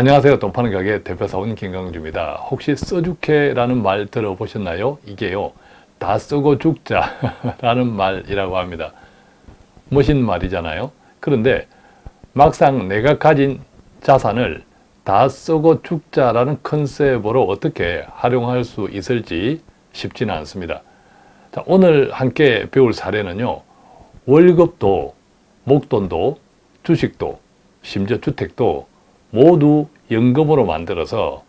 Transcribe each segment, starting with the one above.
안녕하세요. 돈 파는 가게 대표사원 김강주입니다. 혹시 써죽해라는 말 들어보셨나요? 이게요. 다 쓰고 죽자 라는 말이라고 합니다. 멋진 말이잖아요. 그런데 막상 내가 가진 자산을 다 쓰고 죽자라는 컨셉으로 어떻게 활용할 수 있을지 쉽지는 않습니다. 자, 오늘 함께 배울 사례는요. 월급도, 목돈도, 주식도, 심지어 주택도 모두 연금으로 만들어서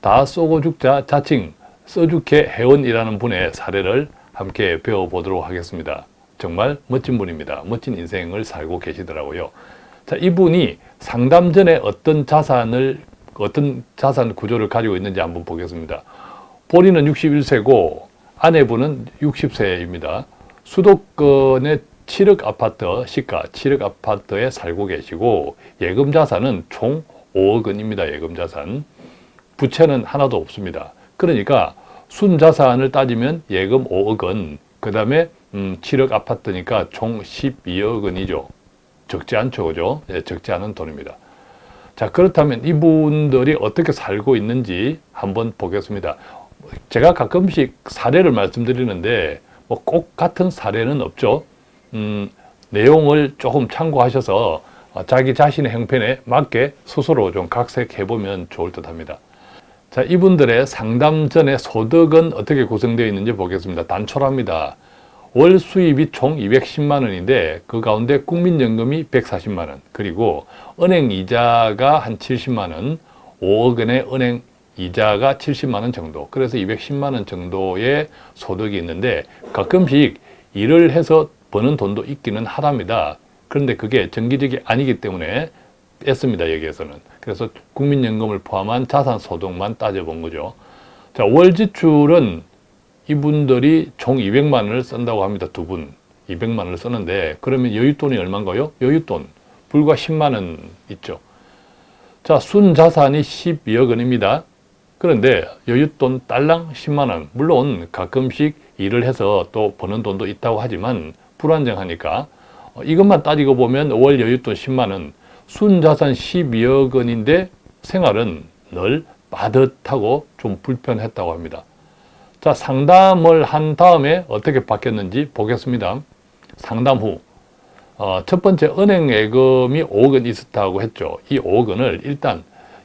다 쏘고 죽자 자칭 써죽해 회원이라는 분의 사례를 함께 배워보도록 하겠습니다. 정말 멋진 분입니다. 멋진 인생을 살고 계시더라고요. 자, 이분이 상담 전에 어떤 자산을 어떤 자산 구조를 가지고 있는지 한번 보겠습니다. 본인은 61세고 아내분은 60세입니다. 수도권의 7억 아파트, 시가 7억 아파트에 살고 계시고 예금 자산은 총 5억 원입니다. 예금 자산. 부채는 하나도 없습니다. 그러니까 순자산을 따지면 예금 5억 원, 그 다음에 음, 7억 아파트니까 총 12억 원이죠. 적지 않죠, 그죠? 예, 적지 않은 돈입니다. 자, 그렇다면 이분들이 어떻게 살고 있는지 한번 보겠습니다. 제가 가끔씩 사례를 말씀드리는데 뭐 꼭 같은 사례는 없죠. 음, 내용을 조금 참고하셔서 자기 자신의 형편에 맞게 스스로 좀 각색해 보면 좋을 듯 합니다. 자, 이분들의 상담 전에 소득은 어떻게 구성되어 있는지 보겠습니다. 단촐합니다. 월 수입이 총 210만 원인데 그 가운데 국민연금이 140만 원 그리고 은행 이자가 한 70만 원 5억 원의 은행 이자가 70만 원 정도 그래서 210만 원 정도의 소득이 있는데 가끔씩 일을 해서 버는 돈도 있기는 하답니다 그런데 그게 정기적이 아니기 때문에 뺐습니다 여기에서는 그래서 국민연금을 포함한 자산소득만 따져본 거죠 자, 월 지출은 이분들이 총 200만 원을 쓴다고 합니다. 두 분. 200만 원을 쓰는데 그러면 여윳돈이 얼마인가요? 여윳돈 불과 10만 원 있죠. 자, 순자산이 12억 원입니다. 그런데 여윳돈 딸랑 10만 원. 물론 가끔씩 일을 해서 또 버는 돈도 있다고 하지만 불안정하니까 어, 이것만 따지고 보면 월 여윳돈 10만 원, 순자산 12억 원인데 생활은 늘 빠듯하고 좀 불편했다고 합니다. 자, 상담을 한 다음에 어떻게 바뀌었는지 보겠습니다. 상담 후. 어, 첫 번째 은행 예금이 5억 원 있었다고 했죠. 이 5억 원을 일단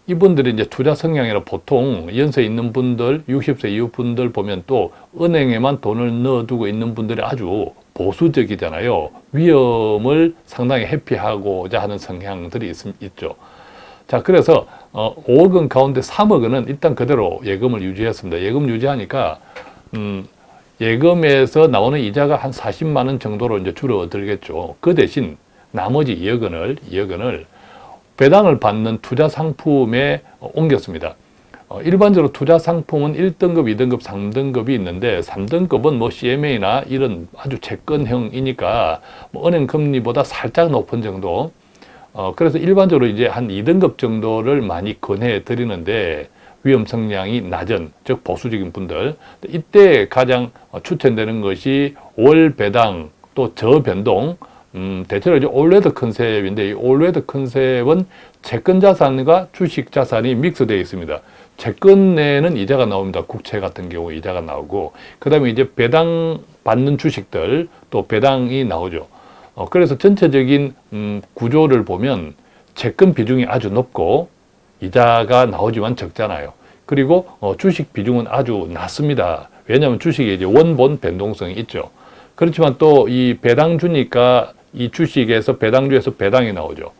이분들이 이제 투자 성향이라 보통 연세 있는 분들, 60세 이후 분들 보면 또 은행에만 돈을 넣어두고 있는 분들이 아주 보수적이잖아요. 위험을 상당히 회피하고자 하는 성향들이 있, 있죠. 자, 그래서 어, 5억 원 가운데 3억 원은 일단 그대로 예금을 유지했습니다. 예금 유지하니까 음, 예금에서 나오는 이자가 한 40만 원 정도로 이제 줄어들겠죠. 그 대신 나머지 2억 원을 2억 원을 배당을 받는 투자 상품에 옮겼습니다. 어, 일반적으로 투자 상품은 1등급, 2등급, 3등급이 있는데 3등급은 뭐 CMA나 이런 아주 채권형이니까 뭐 은행 금리보다 살짝 높은 정도. 어, 그래서 일반적으로 이제 한 2등급 정도를 많이 권해 드리는데 위험 성량이 낮은, 즉 보수적인 분들. 이때 가장 추천되는 것이 월 배당 또 저변동. 음, 대체로 이제 올레드 컨셉인데 이 올레드 컨셉은 채권 자산과 주식 자산이 믹스되어 있습니다. 채권 내에는 이자가 나옵니다. 국채 같은 경우 이자가 나오고 그 다음에 이제 배당 받는 주식들 또 배당이 나오죠. 어, 그래서 전체적인 음, 구조를 보면 채권 비중이 아주 높고 이자가 나오지만 적잖아요. 그리고 어, 주식 비중은 아주 낮습니다. 왜냐하면 주식에 이제 원본 변동성이 있죠. 그렇지만 또 이 배당 주니까 이 주식에서 배당주에서 배당이 나오죠.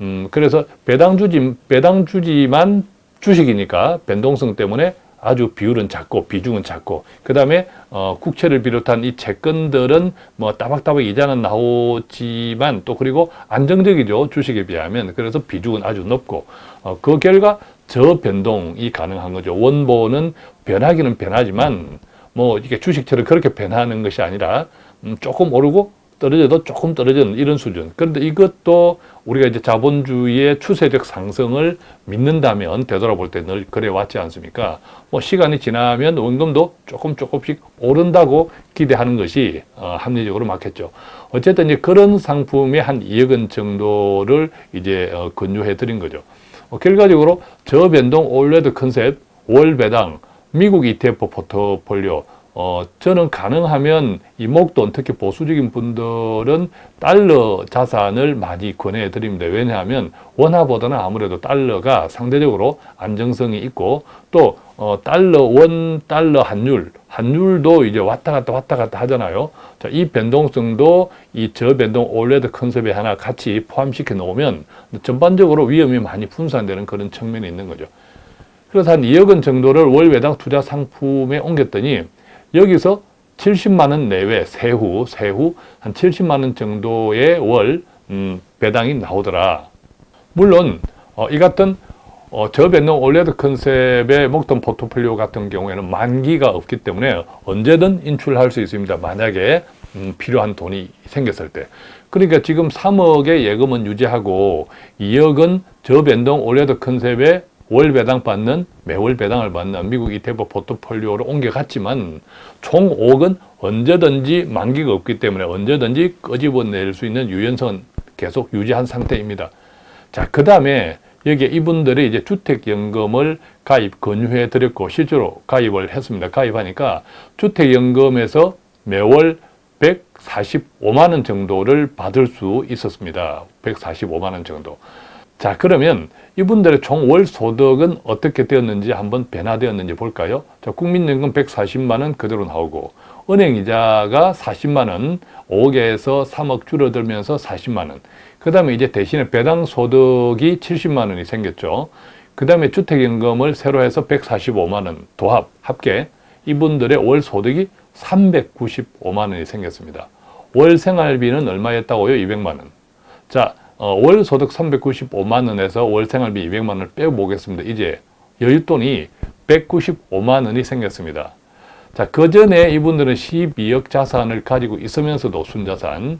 음, 그래서 배당주지, 배당주지만 주식이니까 변동성 때문에 아주 비율은 작고 비중은 작고 그 다음에 어, 국채를 비롯한 이 채권들은 뭐 따박따박 이자는 나오지만 또 그리고 안정적이죠 주식에 비하면. 그래서 비중은 아주 높고 어, 그 결과 저변동이 가능한 거죠. 원본은 변하기는 변하지만 뭐 이게 주식처럼 그렇게 변하는 것이 아니라 음, 조금 오르고 떨어져도 조금 떨어지는 이런 수준. 그런데 이것도 우리가 이제 자본주의의 추세적 상승을 믿는다면 되돌아볼 때 늘 그래 왔지 않습니까? 뭐 시간이 지나면 원금도 조금 조금씩 오른다고 기대하는 것이 어, 합리적으로 맞겠죠. 어쨌든 이제 그런 상품의 한 2억 원 정도를 이제 어, 권유해 드린 거죠. 어, 결과적으로 저변동 all weather 컨셉, 월 배당, 미국 ETF 포트폴리오 어, 저는 가능하면 이 목돈, 특히 보수적인 분들은 달러 자산을 많이 권해 드립니다. 왜냐하면 원화보다는 아무래도 달러가 상대적으로 안정성이 있고 또 어, 달러, 원, 달러 환율, 환율도 이제 왔다 갔다 왔다 갔다 하잖아요. 자, 이 변동성도 이 저변동 all weather 컨셉에 하나 같이 포함시켜 놓으면 전반적으로 위험이 많이 분산되는 그런 측면이 있는 거죠. 그래서 한 2억 원 정도를 월 배당 투자 상품에 옮겼더니 여기서 70만 원 내외 세후 세후 한 70만 원 정도의 월 음, 배당이 나오더라. 물론 어, 이 같은 어, 저변동 all weather 컨셉의 목돈 포트폴리오 같은 경우에는 만기가 없기 때문에 언제든 인출할 수 있습니다. 만약에 음, 필요한 돈이 생겼을 때. 그러니까 지금 3억의 예금은 유지하고 2억은 저변동 올레드 컨셉의 월 배당 받는 매월 배당을 받는 미국 ETF 포트폴리오로 옮겨갔지만 총 5억은 언제든지 만기가 없기 때문에 언제든지 끄집어낼 수 있는 유연성 계속 유지한 상태입니다. 자, 그 다음에 여기에 이분들이 이제 주택연금을 가입 권유해 드렸고 실제로 가입을 했습니다. 가입하니까 주택연금에서 매월 145만 원 정도를 받을 수 있었습니다. 145만 원 정도. 자 그러면 이분들의 총월 소득은 어떻게 되었는지 한번 변화되었는지 볼까요? 자, 국민연금 140만 원 그대로 나오고 은행이자가 40만 원, 5억에서 3억 줄어들면서 40만 원. 그 다음에 이제 대신에 배당 소득이 70만 원이 생겼죠. 그 다음에 주택연금을 새로 해서 145만 원 도합, 합계 이분들의 월 소득이 395만 원이 생겼습니다. 월 생활비는 얼마였다고요? 200만 원. 자, 어, 월 소득 395만 원에서 월 생활비 200만 원을 빼보겠습니다. 이제 여윳돈이 195만 원이 생겼습니다. 자, 그 전에 이분들은 12억 자산을 가지고 있으면서도 순자산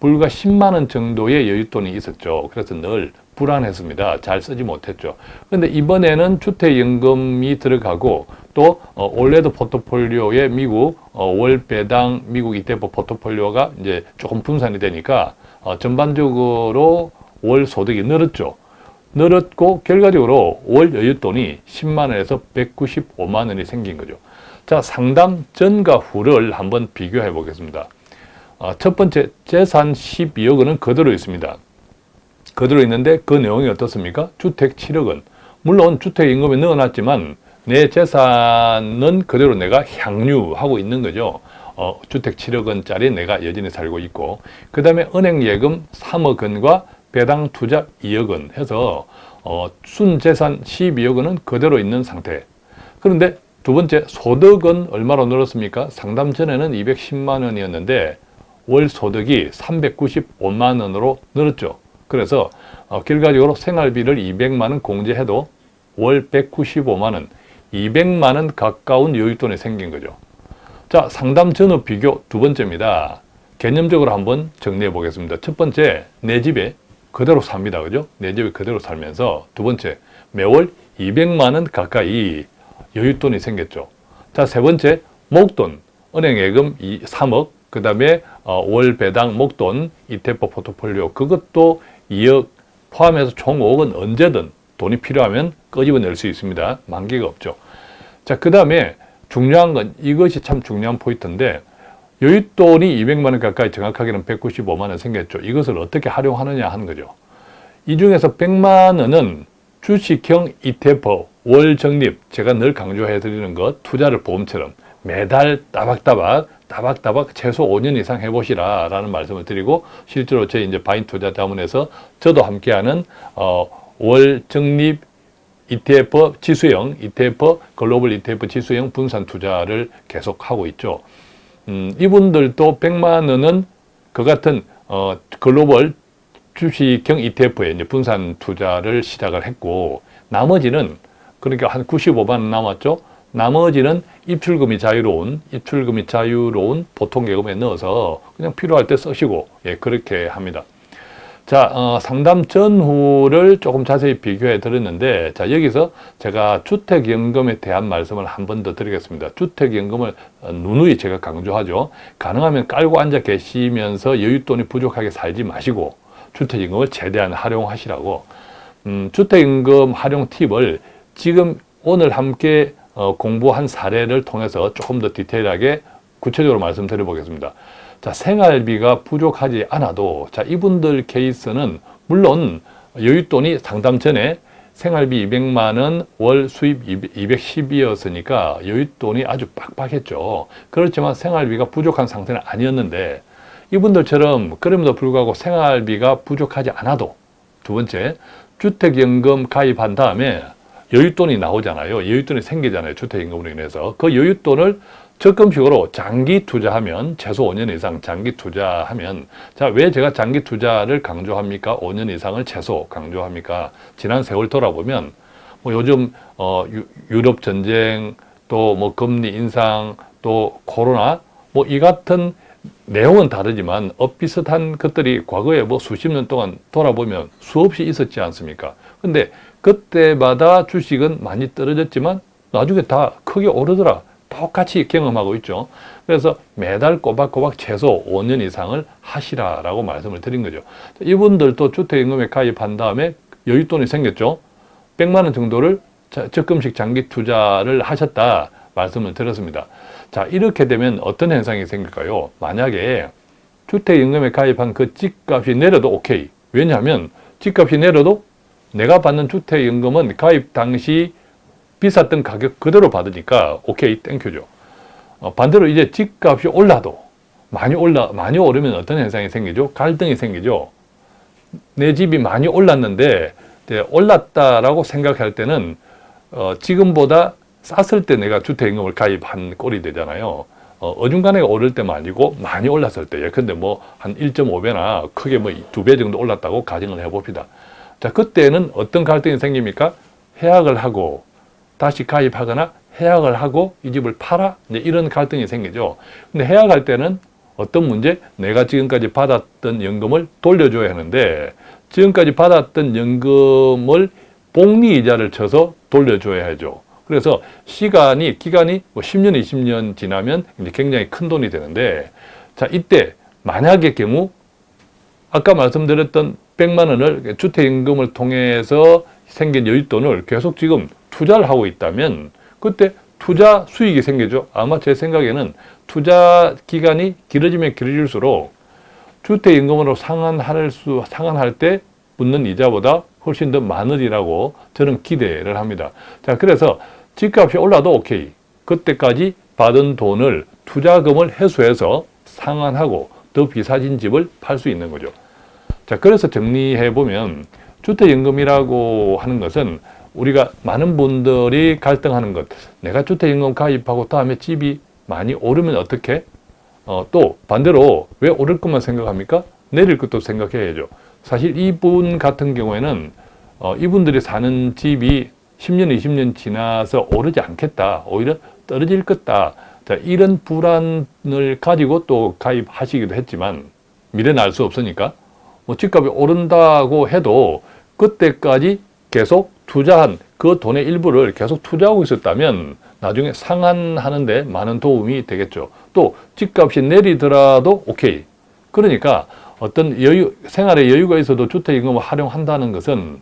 불과 10만 원 정도의 여윳돈이 있었죠. 그래서 늘 불안했습니다. 잘 쓰지 못했죠. 그런데 이번에는 주택연금이 들어가고 또 어, 올레드 포트폴리오의 미국 어, 월 배당 미국 ETF 포트폴리오가 이제 조금 분산이 되니까 어, 전반적으로 월 소득이 늘었죠. 늘었고 결과적으로 월 여윳돈이 10만 원에서 195만 원이 생긴 거죠. 자, 상담 전과 후를 한번 비교해 보겠습니다. 어, 첫 번째 재산 12억 원은 그대로 있습니다. 그대로 있는데 그 내용이 어떻습니까? 주택 7억 원. 물론 주택 임금에 넣어놨지만 내 재산은 그대로 내가 향유하고 있는 거죠. 어, 주택 7억 원짜리 내가 여전히 살고 있고 그 다음에 은행 예금 3억 원과 배당 투자 2억 원 해서 어, 순재산 12억 원은 그대로 있는 상태. 그런데 두 번째 소득은 얼마로 늘었습니까? 상담 전에는 210만 원이었는데 월 소득이 395만 원으로 늘었죠. 그래서 어, 결과적으로 생활비를 200만 원 공제해도 월 195만 원, 200만 원 가까운 여윳돈이 생긴 거죠. 자, 상담 전후 비교 두 번째입니다. 개념적으로 한번 정리해 보겠습니다. 첫 번째, 내 집에 그대로 삽니다. 그죠? 내 집에 그대로 살면서 두 번째, 매월 200만 원 가까이 여윳돈이 생겼죠. 자, 세 번째, 목돈, 은행 예금 3억, 그 다음에 어, 월 배당 목돈, ETF 포트폴리오 그것도 2억 포함해서 총 5억은 언제든 돈이 필요하면 끄집어낼 수 있습니다. 만기가 없죠. 자, 그 다음에 중요한 건 이것이 참 중요한 포인트인데 여윳돈이 200만 원 가까이 정확하게는 195만 원 생겼죠. 이것을 어떻게 활용하느냐 하는 거죠. 이 중에서 100만 원은 주식형 ETF 월 적립 제가 늘 강조해 드리는 것 투자를 보험처럼 매달 따박따박 따박따박 최소 5년 이상 해보시라 라는 말씀을 드리고 실제로 제 이제 바인 투자 자문에서 저도 함께하는 어, 월 적립 ETF 지수형, ETF 글로벌 ETF 지수형 분산 투자를 계속하고 있죠. 음, 이분들도 100만 원은 그 같은 어, 글로벌 주식형 ETF에 이제 분산 투자를 시작을 했고 나머지는 그러니까 한 95만 원 남았죠. 나머지는 입출금이 자유로운 입출금이 자유로운 보통 예금에 넣어서 그냥 필요할 때 쓰시고 예 그렇게 합니다. 자, 어, 상담 전후를 조금 자세히 비교해 드렸는데, 자, 여기서 제가 주택연금에 대한 말씀을 한 번 더 드리겠습니다. 주택연금을 어, 누누이 제가 강조하죠. 가능하면 깔고 앉아 계시면서 여윳돈이 부족하게 살지 마시고, 주택연금을 최대한 활용하시라고. 음, 주택임금 활용 팁을 지금 오늘 함께 어, 공부한 사례를 통해서 조금 더 디테일하게 구체적으로 말씀드려 보겠습니다. 자, 생활비가 부족하지 않아도 자, 이분들 케이스는 물론 여윳돈이 상담 전에 생활비 200만 원, 월 수입 210이었으니까 여윳돈이 아주 빡빡했죠. 그렇지만 생활비가 부족한 상태는 아니었는데 이분들처럼 그럼에도 불구하고 생활비가 부족하지 않아도 두 번째, 주택연금 가입한 다음에 여윳돈이 나오잖아요. 여윳돈이 생기잖아요. 주택연금으로 인해서. 그 여윳돈을 적금식으로 장기 투자하면 최소 5년 이상 장기 투자하면 자 왜 제가 장기 투자를 강조합니까? 5년 이상을 최소 강조합니까? 지난 세월 돌아보면 뭐 요즘 어 유, 럽 전쟁 또 뭐 금리 인상 또 코로나 뭐 이 같은 내용은 다르지만 엇비슷한 것들이 과거에 뭐 수십 년 동안 돌아보면 수없이 있었지 않습니까? 근데 그때마다 주식은 많이 떨어졌지만 나중에 다 크게 오르더라. 똑같이 경험하고 있죠. 그래서 매달 꼬박꼬박 최소 5년 이상을 하시라라고 말씀을 드린 거죠. 이분들도 주택임금에 가입한 다음에 여윳돈이 생겼죠. 100만 원 정도를 적립식 장기 투자를 하셨다 말씀을 드렸습니다. 자 이렇게 되면 어떤 현상이 생길까요? 만약에 주택연금에 가입한 그 집값이 내려도 오케이. 왜냐하면 집값이 내려도 내가 받는 주택연금은 가입 당시 비쌌던 가격 그대로 받으니까 오케이 thank you죠. 어, 반대로 이제 집값이 올라도 많이 올라 많이 오르면 어떤 현상이 생기죠? 갈등이 생기죠. 내 집이 많이 올랐는데 올랐다라고 생각할 때는 어, 지금보다 쌌을 때 내가 주택임금을 가입한 꼴이 되잖아요. 어, 중간에 오를 때만 아니고 많이 올랐을 때 예컨대 뭐 한 1.5배나 크게 뭐 두 배 정도 올랐다고 가정을 해봅시다. 자 그때는 어떤 갈등이 생깁니까? 해약을 하고 다시 가입하거나 해약을 하고 이 집을 팔아 이제 이런 갈등이 생기죠. 근데 해약할 때는 어떤 문제? 내가 지금까지 받았던 연금을 돌려줘야 하는데 지금까지 받았던 연금을 복리이자를 쳐서 돌려줘야 하죠. 그래서 시간이 기간이 뭐 10년, 20년 지나면 굉장히 큰 돈이 되는데 자 이때 만약의 경우 아까 말씀드렸던 100만 원을 주택임금을 통해서 생긴 여윳돈을 계속 지금 투자를 하고 있다면 그때 투자 수익이 생기죠. 아마 제 생각에는 투자 기간이 길어지면 길어질수록 주택임금으로 상환할 수 상환할 때 붙는 이자보다 훨씬 더 많으리라고 저는 기대를 합니다. 자, 그래서 집값이 올라도 오케이. 그때까지 받은 돈을 투자금을 회수해서 상환하고 더 비싸진 집을 팔 수 있는 거죠. 자, 그래서 정리해 보면 주택연금이라고 하는 것은 우리가 많은 분들이 갈등하는 것 내가 주택임금 가입하고 다음에 집이 많이 오르면 어떻게? 어, 또 반대로 왜 오를 것만 생각합니까? 내릴 것도 생각해야죠. 사실 이분 같은 경우에는 어, 이분들이 사는 집이 10년, 20년 지나서 오르지 않겠다. 오히려 떨어질 것다. 자, 이런 불안을 가지고 또 가입하시기도 했지만 미래는 알 수 없으니까 뭐 집값이 오른다고 해도 그때까지 계속 투자한 그 돈의 일부를 계속 투자하고 있었다면 나중에 상환하는 데 많은 도움이 되겠죠. 또 집값이 내리더라도 오케이. 그러니까 어떤 여유, 생활에 여유가 있어도 주택임금을 활용한다는 것은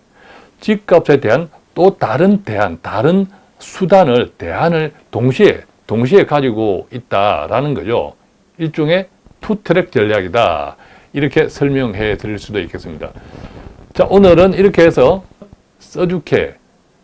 집값에 대한 또 다른 대안, 다른 수단을, 대안을 동시에, 동시에 가지고 있다라는 거죠. 일종의 투트랙 전략이다. 이렇게 설명해 드릴 수도 있겠습니다. 자, 오늘은 이렇게 해서 써죽해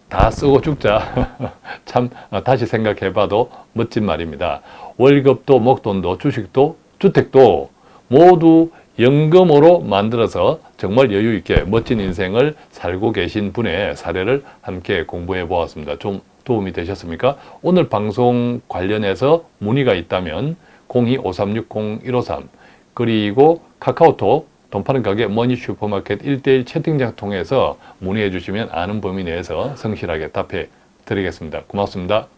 다 쓰고 죽자 참 어, 다시 생각해 봐도 멋진 말입니다. 월급도 목돈도 주식도 주택도 모두 연금으로 만들어서 정말 여유 있게 멋진 인생을 살고 계신 분의 사례를 함께 공부해 보았습니다. 좀 도움이 되셨습니까? 오늘 방송 관련해서 문의가 있다면 02-5360-153 그리고 카카오톡 돈 파는 가게 머니 슈퍼마켓 1대1 채팅장 통해서 문의해 주시면 아는 범위 내에서 성실하게 답해 드리겠습니다. 고맙습니다.